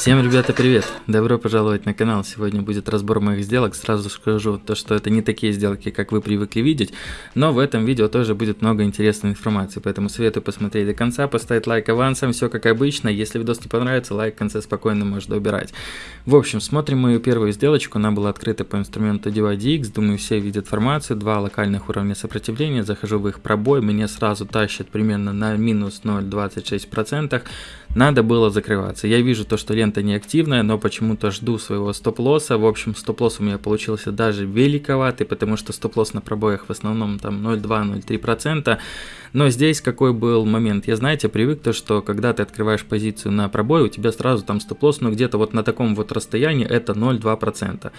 Всем, ребята, привет! Добро пожаловать на канал. Сегодня будет разбор моих сделок. Сразу скажу, то, что это не такие сделки, как вы привыкли видеть, но в этом видео тоже будет много интересной информации, поэтому советую посмотреть до конца, поставить лайк авансом, все как обычно. Если видос не понравится, лайк в конце спокойно можно убирать. В общем, смотрим мою первую сделочку. Она была открыта по инструменту DYDX. Думаю, все видят информацию. Два локальных уровня сопротивления. Захожу в их пробой. Меня сразу тащат примерно на минус 0,26%. Надо было закрываться. Я вижу то, что лента неактивная, но почему-то жду своего стоп-лосса. В общем, стоп-лосс у меня получился даже великоватый, потому что стоп-лосс на пробоях в основном там 0,2-0,3%. Но здесь какой был момент? Я, знаете, привык то, что когда ты открываешь позицию на пробой, у тебя сразу там стоп-лосс, но где-то вот на таком вот расстоянии это 0,2%.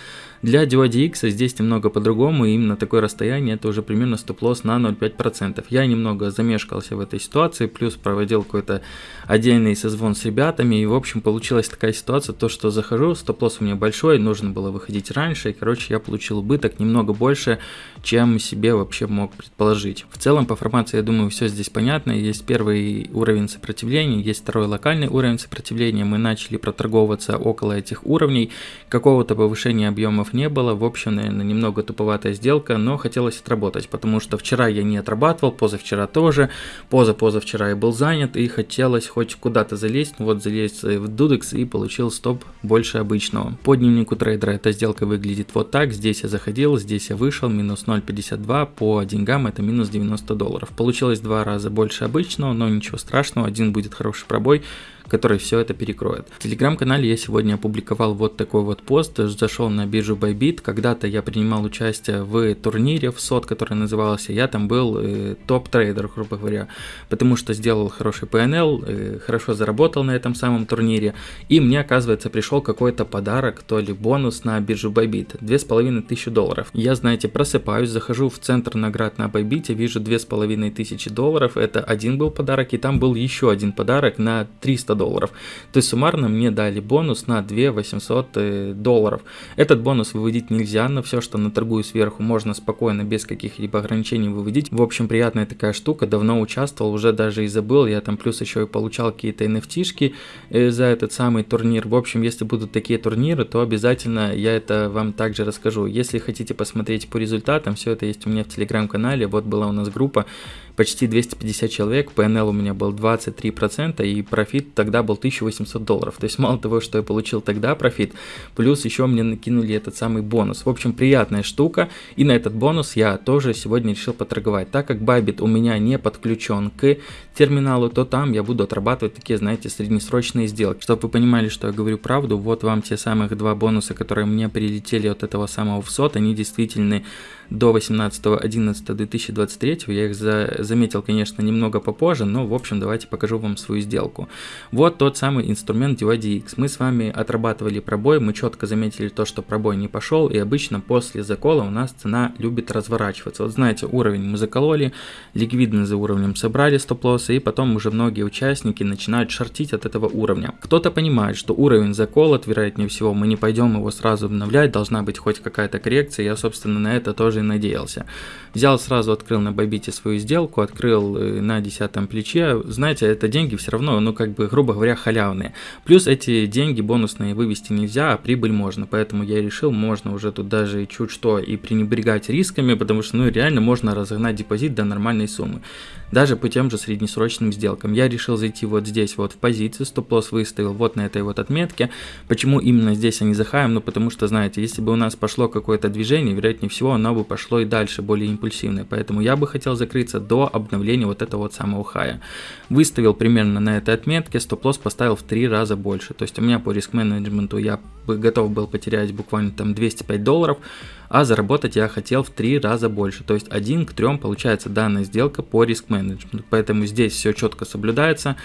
Для DYDX здесь немного по-другому, и именно такое расстояние это уже примерно стоп-лосс на 0,5%. Я немного замешкался в этой ситуации, плюс проводил какой-то отдельный созвон с ребятами, и в общем получилась такая ситуация, то что захожу, стоп-лосс у меня большой, нужно было выходить раньше, и короче я получил убыток немного больше, чем себе вообще мог предположить. В целом по формации я думаю все здесь понятно. Есть первый уровень сопротивления, есть второй локальный уровень сопротивления. Мы начали проторговываться около этих уровней. Какого-то повышения объемов не было. В общем, наверное, немного туповатая сделка, но хотелось отработать, потому что вчера я не отрабатывал, позавчера тоже, поза-позавчера я был занят и хотелось хоть куда-то залезть. Вот залезть в dYdX и получил стоп больше обычного. По дневнику трейдера эта сделка выглядит вот так. Здесь я заходил, здесь я вышел, минус 0.52, по деньгам это минус 90 долларов. Получилось два раза больше обычного, но ничего страшного, один будет хороший пробой, который все это перекроет. В телеграм-канале я сегодня опубликовал вот такой вот пост, зашел на биржу Bybit, когда-то я принимал участие в турнире WSOT, который назывался, я там был э, топ-трейдер, грубо говоря, потому что сделал хороший PNL, э, хорошо заработал на этом самом турнире, и мне, оказывается, пришел какой-то подарок, то ли бонус на биржу Bybit, 2500 долларов. Я, знаете, просыпаюсь, захожу в центр наград на Bybit, вижу 2500 долларов, это один был подарок, и там был еще один подарок на 300 долларов. То есть суммарно мне дали бонус на 2 800 э, долларов. Этот бонус выводить нельзя, но все, что на торгую сверху, можно спокойно, без каких-либо ограничений выводить. В общем, приятная такая штука, давно участвовал, уже даже и забыл, я там плюс еще и получал какие-то NFT-шки э, за этот самый турнир. В общем, если будут такие турниры, то обязательно я это вам также расскажу. Если хотите посмотреть по результатам, все это есть у меня в телеграм-канале, вот была у нас группа, почти 250 человек, PNL у меня был 23%, и профит тогда был 1800 долларов. То есть мало того, что я получил тогда профит, плюс еще мне накинули этот самый бонус. В общем, приятная штука, и на этот бонус я тоже сегодня решил поторговать. Так как Bybit у меня не подключен к терминалу, то там я буду отрабатывать такие, знаете, среднесрочные сделки. Чтобы вы понимали, что я говорю правду, вот вам те самых два бонуса, которые мне прилетели от этого самого ВСОТ, они действительно до 18.11.2023, я их за, заметил, конечно, немного попозже, но, в общем, давайте покажу вам свою сделку. Вот тот самый инструмент DYDX. Мы с вами отрабатывали пробой, мы четко заметили то, что пробой не пошел, и обычно после закола у нас цена любит разворачиваться. Вот знаете, уровень мы закололи, ликвидно за уровнем собрали стоп-лоссы, и потом уже многие участники начинают шортить от этого уровня. Кто-то понимает, что уровень заколот, вероятнее всего, мы не пойдем его сразу обновлять, должна быть хоть какая-то коррекция, я, собственно, на это тоже и надеялся. Взял сразу, открыл на Бобите свою сделку, открыл э, на десятом плече. Знаете, это деньги все равно, ну как бы, грубо говоря, халявные. Плюс эти деньги бонусные вывести нельзя, а прибыль можно. Поэтому я решил, можно уже тут даже чуть что и пренебрегать рисками, потому что ну реально можно разогнать депозит до нормальной суммы. Даже по тем же среднесрочным сделкам. Я решил зайти вот здесь вот в позицию, стоп-лосс выставил вот на этой вот отметке. Почему именно здесь, а не за хаем? Ну потому что, знаете, если бы у нас пошло какое-то движение, вероятнее всего оно бы пошло и дальше, более импульсивное. Поэтому я бы хотел закрыться до обновления вот этого вот самого хая. Выставил примерно на этой отметке, стоп-лосс поставил в три раза больше. То есть у меня по риск-менеджменту я готов был потерять буквально там 205 долларов, а заработать я хотел в три раза больше. То есть один к трем получается данная сделка по риск-менеджменту. Поэтому здесь все четко соблюдается.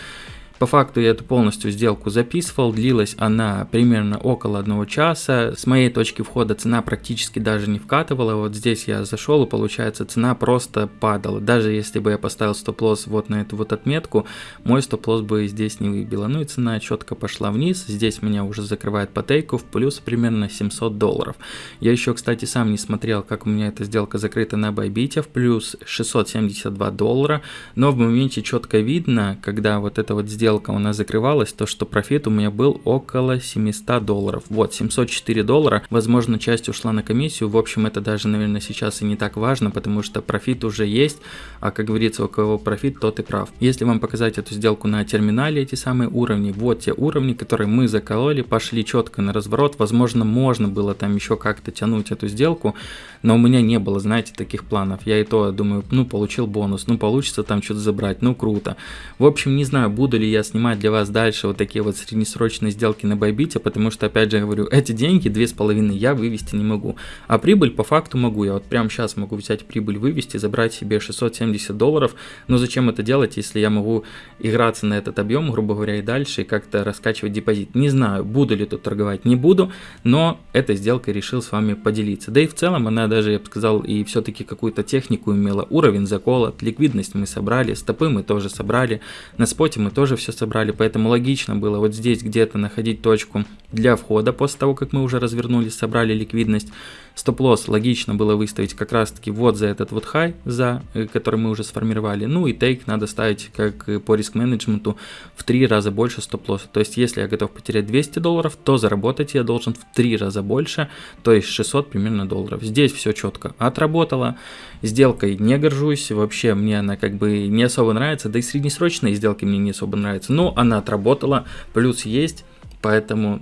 По факту я эту полностью сделку записывал, длилась она примерно около одного часа. С моей точки входа цена практически даже не вкатывала. Вот здесь я зашел и получается цена просто падала. Даже если бы я поставил стоп-лосс вот на эту вот отметку, мой стоп-лосс бы здесь не выбило. Ну и цена четко пошла вниз. Здесь меня уже закрывает по тейку в плюс примерно 700 долларов. Я еще, кстати, сам не смотрел, как у меня эта сделка закрыта на Bybit в плюс 672 доллара. Но в моменте четко видно, когда вот эта вот сделка сделка у нас закрывалась, то что профит у меня был около 700 долларов. Вот, 704 доллара. Возможно, часть ушла на комиссию. В общем, это даже, наверное, сейчас и не так важно, потому что профит уже есть. А как говорится, у кого профит, тот и прав. Если вам показать эту сделку на терминале, эти самые уровни, вот те уровни, которые мы закололи, пошли четко на разворот. Возможно, можно было там еще как-то тянуть эту сделку, но у меня не было, знаете, таких планов. Я и то думаю, ну, получил бонус, ну, получится там что-то забрать, ну, круто. В общем, не знаю, буду ли я снимать для вас дальше вот такие вот среднесрочные сделки на Байбите, потому что, опять же, говорю, эти деньги, две с половиной, я вывести не могу. А прибыль по факту могу. Я вот прямо сейчас могу взять прибыль, вывести, забрать себе 670 долларов. Но зачем это делать, если я могу играться на этот объем, грубо говоря, и дальше, и как-то раскачивать депозит? Не знаю, буду ли тут торговать, не буду, но этой сделкой решил с вами поделиться. Да и в целом она даже, я бы сказал, и все-таки какую-то технику имела. Уровень заколот, ликвидность мы собрали, стопы мы тоже собрали, на споте мы тоже все собрали, поэтому логично было вот здесь где-то находить точку для входа после того, как мы уже развернулись, собрали ликвидность. Стоп-лосс логично было выставить как раз таки вот за этот вот хай, за э, который мы уже сформировали. Ну и тейк надо ставить как по риск-менеджменту в три раза больше стоп-лосса. То есть если я готов потерять 200 долларов, то заработать я должен в три раза больше, то есть 600 примерно долларов. Здесь все четко отработало. Сделкой не горжусь, вообще мне она как бы не особо нравится, да и среднесрочные сделки мне не особо нравятся. Но она отработала, плюс есть, поэтому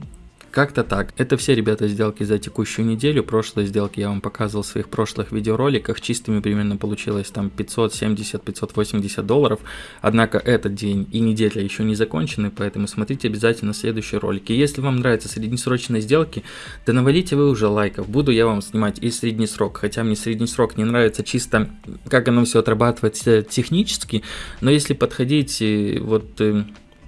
как-то так. Это все, ребята, сделки за текущую неделю. Прошлые сделки я вам показывал в своих прошлых видеороликах. Чистыми примерно получилось там 570-580 долларов. Однако этот день и неделя еще не закончены, поэтому смотрите обязательно следующие ролики. Если вам нравятся среднесрочные сделки, то навалите вы уже лайков. Буду я вам снимать и средний срок. Хотя мне средний срок не нравится чисто, как оно все отрабатывается технически. Но если подходить э, вот э,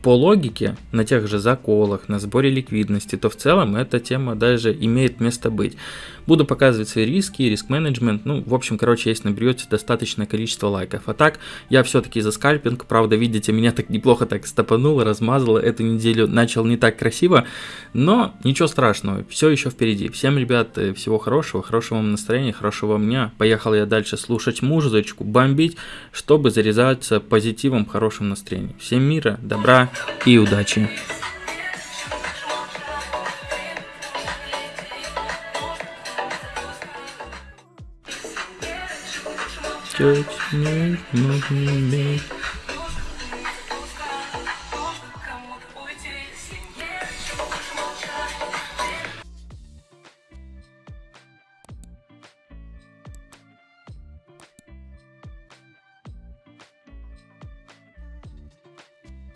по логике, на тех же заколах, на сборе ликвидности, то в целом эта тема даже имеет место быть. Буду показывать свои риски, риск-менеджмент, ну, в общем, короче, если наберете достаточное количество лайков. А так, я все-таки за скальпинг, правда, видите, меня так неплохо так стопануло, размазало, эту неделю начал не так красиво, но ничего страшного, все еще впереди. Всем, ребят, э, всего хорошего, хорошего вам настроения, хорошего дня. Поехал я дальше слушать музычку, бомбить, чтобы заряжаться позитивом, хорошим настроением. Всем мира, добра и удачи! Touch me, move me,